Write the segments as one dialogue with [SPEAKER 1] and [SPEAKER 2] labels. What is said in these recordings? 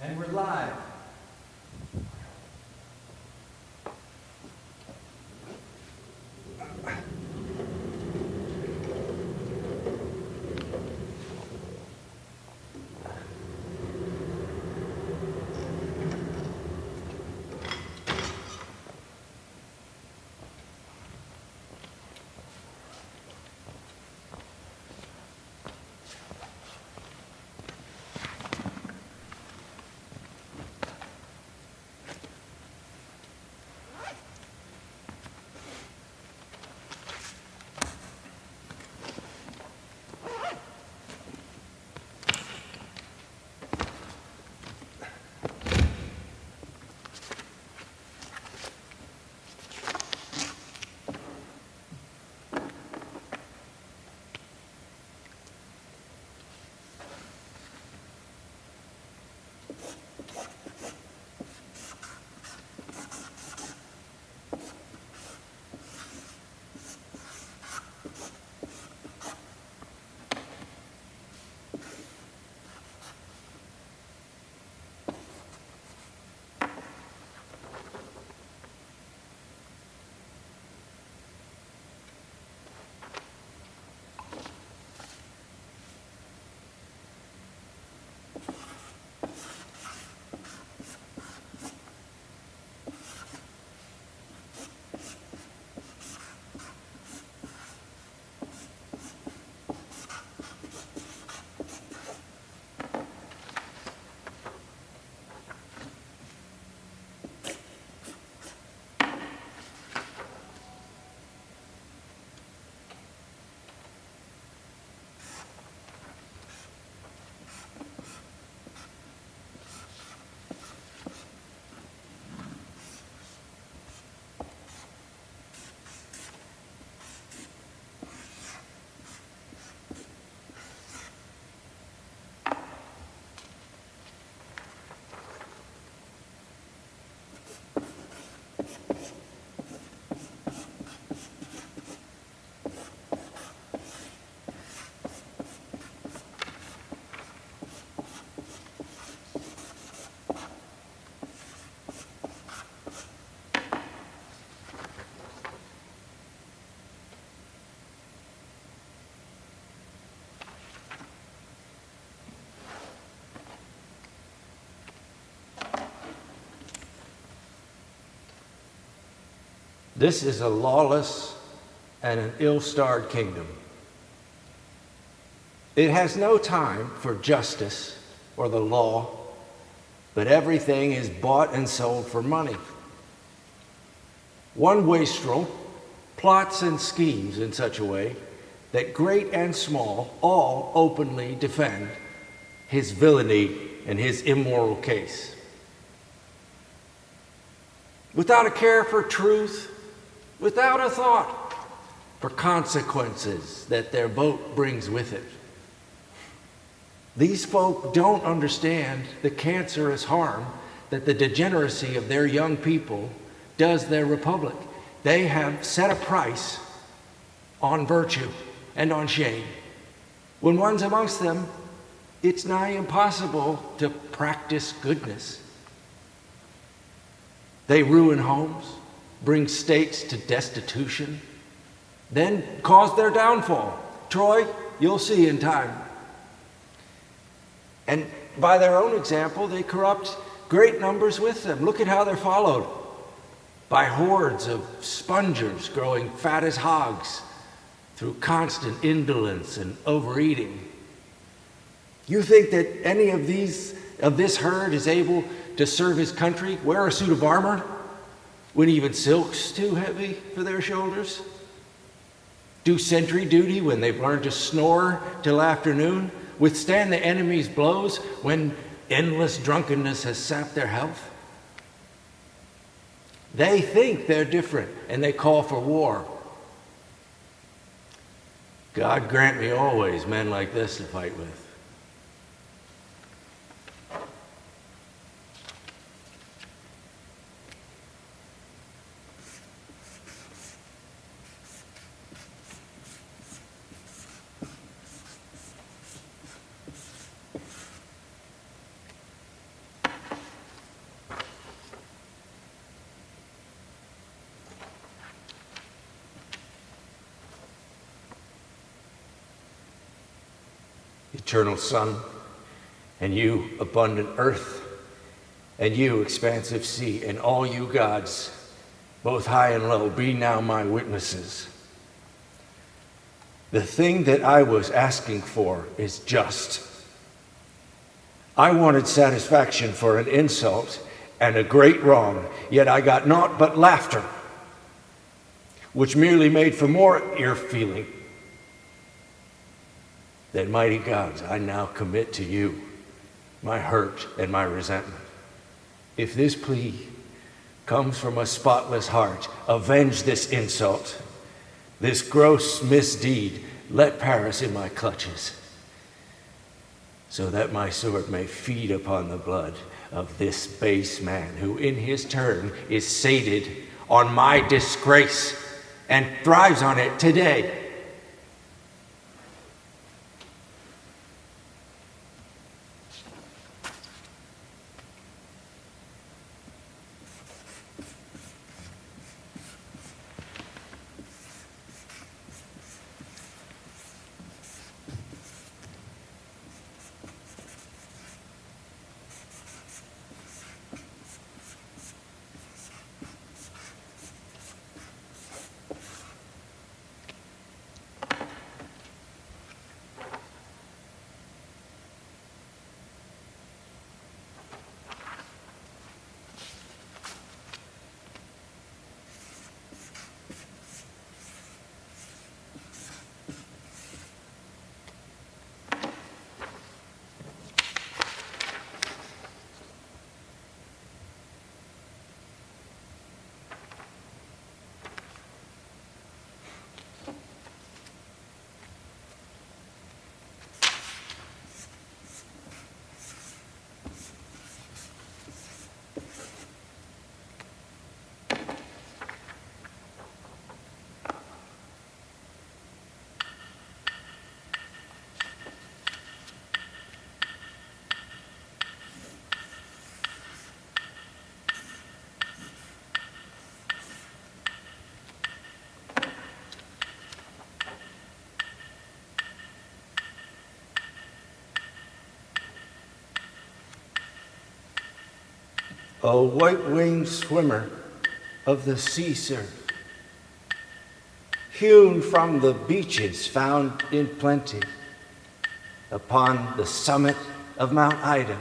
[SPEAKER 1] And we're live. This is a lawless and an ill starred kingdom. It has no time for justice or the law, but everything is bought and sold for money. One wastrel plots and schemes in such a way that great and small all openly defend his villainy and his immoral case. Without a care for truth, without a thought for consequences that their vote brings with it. These folk don't understand the cancerous harm that the degeneracy of their young people does their republic. They have set a price on virtue and on shame. When one's amongst them, it's nigh impossible to practice goodness. They ruin homes, bring states to destitution, then cause their downfall. Troy, you'll see in time. And by their own example, they corrupt great numbers with them. Look at how they're followed by hordes of spongers growing fat as hogs through constant indolence and overeating. You think that any of these of this herd is able to serve his country, wear a suit of armor, when even silk's too heavy for their shoulders? Do sentry duty when they've learned to snore till afternoon? Withstand the enemy's blows when endless drunkenness has sapped their health? They think they're different and they call for war. God grant me always men like this to fight with. Eternal sun, and you, abundant earth, and you, expansive sea, and all you gods, both high and low, be now my witnesses. The thing that I was asking for is just. I wanted satisfaction for an insult and a great wrong, yet I got naught but laughter, which merely made for more ear feeling. Then, mighty gods, I now commit to you my hurt and my resentment. If this plea comes from a spotless heart, avenge this insult, this gross misdeed, let Paris in my clutches, so that my sword may feed upon the blood of this base man who in his turn is sated on my disgrace and thrives on it today. A white-winged swimmer of the sea surf, hewn from the beaches found in plenty upon the summit of Mount Ida,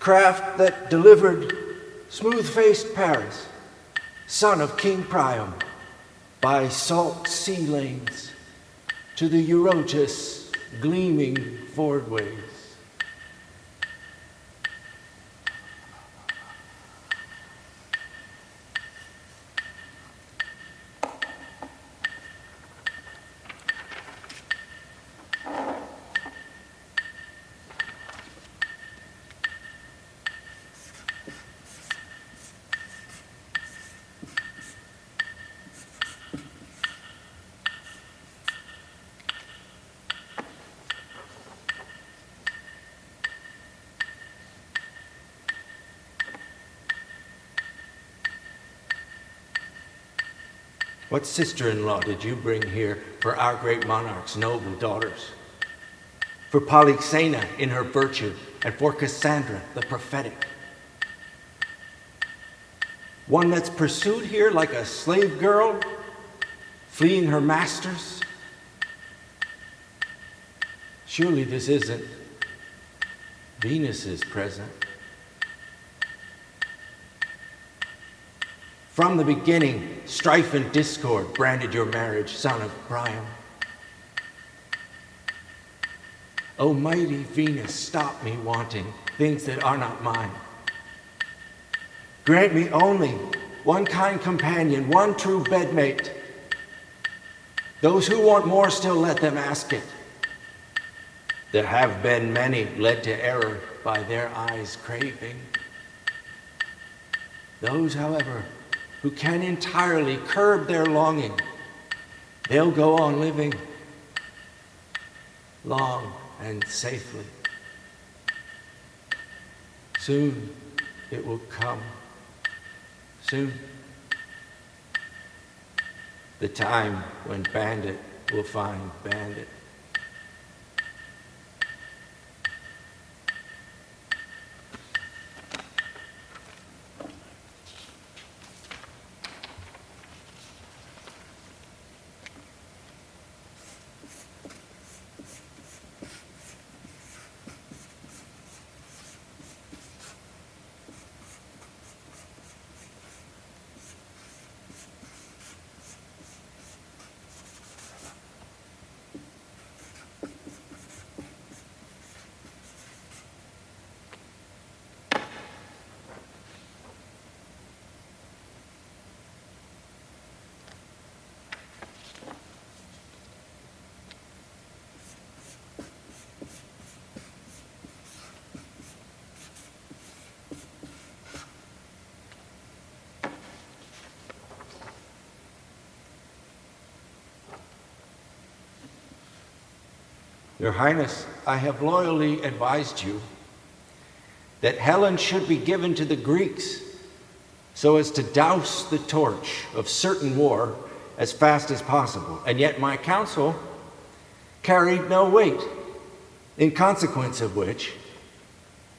[SPEAKER 1] craft that delivered smooth-faced Paris, son of King Priam, by salt sea lanes to the Eurotas gleaming fordways. What sister-in-law did you bring here for our great monarch's noble daughters? For Polyxena in her virtue, and for Cassandra the prophetic. One that's pursued here like a slave girl, fleeing her masters? Surely this isn't Venus's present. From the beginning, strife and discord branded your marriage, son of Priam. O mighty Venus, stop me wanting things that are not mine. Grant me only one kind companion, one true bedmate. Those who want more still let them ask it. There have been many led to error by their eyes craving. Those, however, who can entirely curb their longing, they'll go on living long and safely. Soon it will come. Soon. The time when bandit will find bandit. Your Highness, I have loyally advised you that Helen should be given to the Greeks so as to douse the torch of certain war as fast as possible. And yet my counsel carried no weight, in consequence of which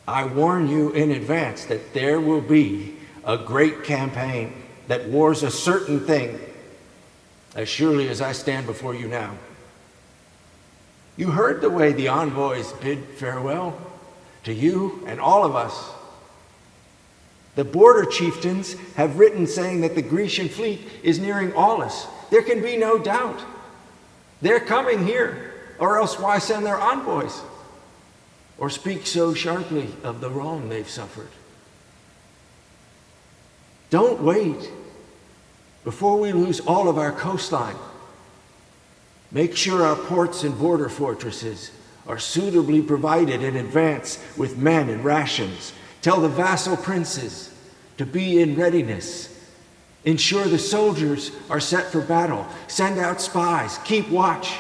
[SPEAKER 1] I warn you in advance that there will be a great campaign that wars a certain thing as surely as I stand before you now. You heard the way the envoys bid farewell to you and all of us. The border chieftains have written saying that the Grecian fleet is nearing Aulis. There can be no doubt. They're coming here, or else why send their envoys? Or speak so sharply of the wrong they've suffered? Don't wait before we lose all of our coastline. Make sure our ports and border fortresses are suitably provided in advance with men and rations. Tell the vassal princes to be in readiness. Ensure the soldiers are set for battle. Send out spies. Keep watch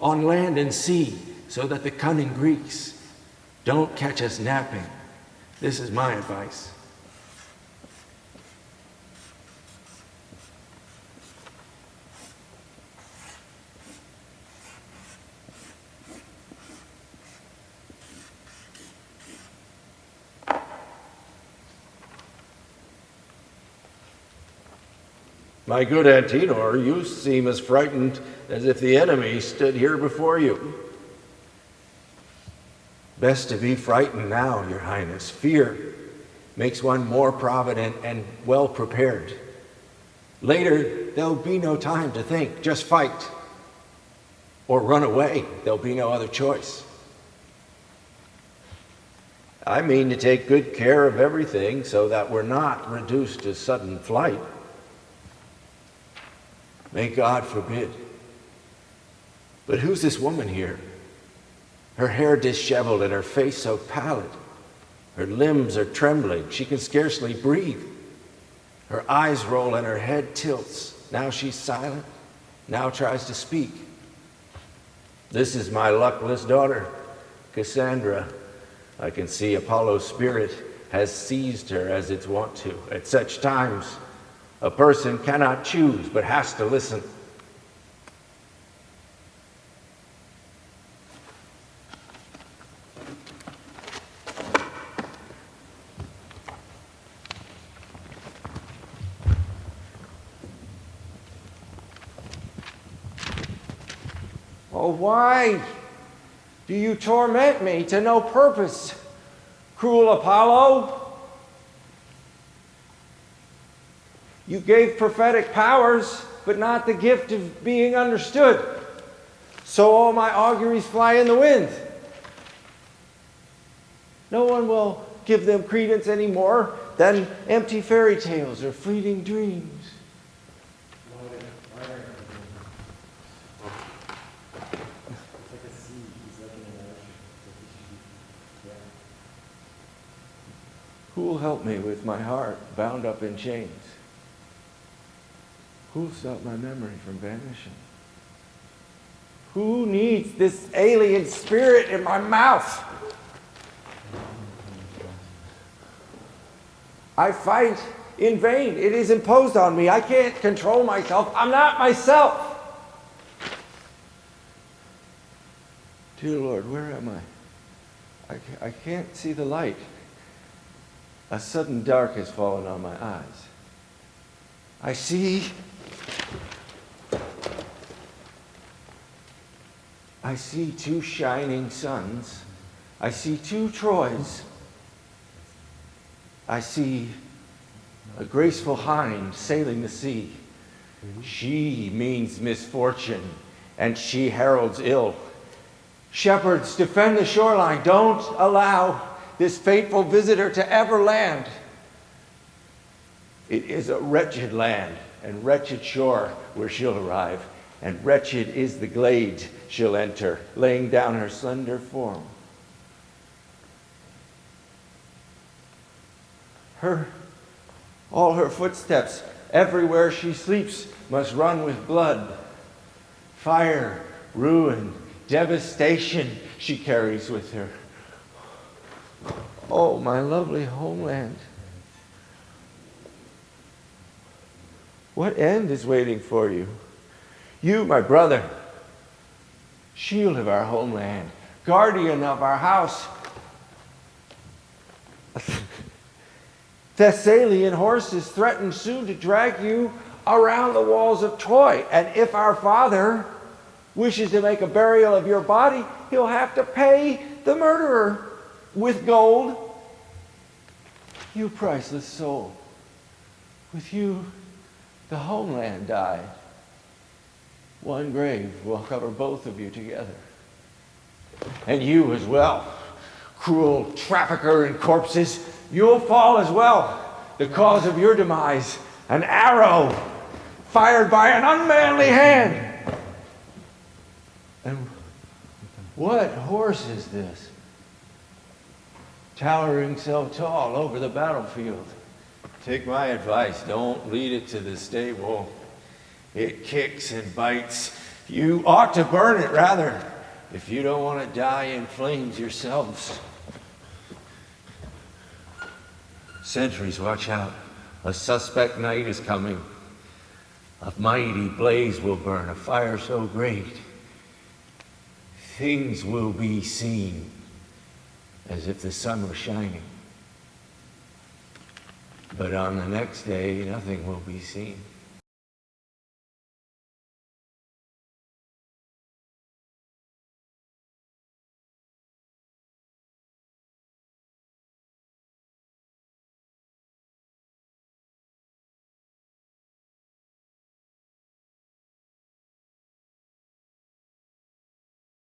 [SPEAKER 1] on land and sea so that the cunning Greeks don't catch us napping. This is my advice. My good Antenor, you seem as frightened as if the enemy stood here before you. Best to be frightened now, Your Highness. Fear makes one more provident and well prepared. Later, there'll be no time to think, just fight. Or run away, there'll be no other choice. I mean to take good care of everything so that we're not reduced to sudden flight. May God forbid. But who's this woman here? Her hair disheveled and her face so pallid. Her limbs are trembling. She can scarcely breathe. Her eyes roll and her head tilts. Now she's silent, now tries to speak. This is my luckless daughter, Cassandra. I can see Apollo's spirit has seized her as it's wont to at such times. A person cannot choose, but has to listen.
[SPEAKER 2] Oh, why do you torment me to no purpose, cruel Apollo? You gave prophetic powers, but not the gift of being understood. So all my auguries fly in the wind. No one will give them credence anymore than empty fairy tales or fleeting dreams. Who will help me with my heart bound up in chains? Who'll stop my memory from vanishing? Who needs this alien spirit in my mouth? I fight in vain. It is imposed on me. I can't control myself. I'm not myself. Dear Lord, where am I? I, I can't see the light. A sudden dark has fallen on my eyes. I see I see two shining suns. I see two Troys. I see a graceful hind sailing the sea. She means misfortune, and she heralds ill. Shepherds, defend the shoreline. Don't allow this fateful visitor to ever land. It is a wretched land and wretched shore where she'll arrive, and wretched is the glade she'll enter, laying down her slender form. Her, all her footsteps, everywhere she sleeps, must run with blood, fire, ruin,
[SPEAKER 1] devastation she carries with her. Oh, my lovely homeland. What end is waiting for you? You, my brother, shield of our homeland, guardian of our house. Thessalian horses threaten soon to drag you around the walls of Troy. And if our father wishes to make a burial of your body, he'll have to pay the murderer with gold. You priceless soul, with you the homeland died. One grave will cover both of you together. And you as well, cruel trafficker in corpses, you'll fall as well. The cause of your demise, an arrow fired by an unmanly hand. And what horse is this? Towering so tall over the battlefield. Take my advice, don't lead it to the stable. It kicks and bites. You ought to burn it rather, if you don't want to die in flames yourselves. Sentries, watch out. A suspect night is coming. A mighty blaze will burn, a fire so great. Things will be seen as if the sun was shining. But on the next day, nothing will be seen.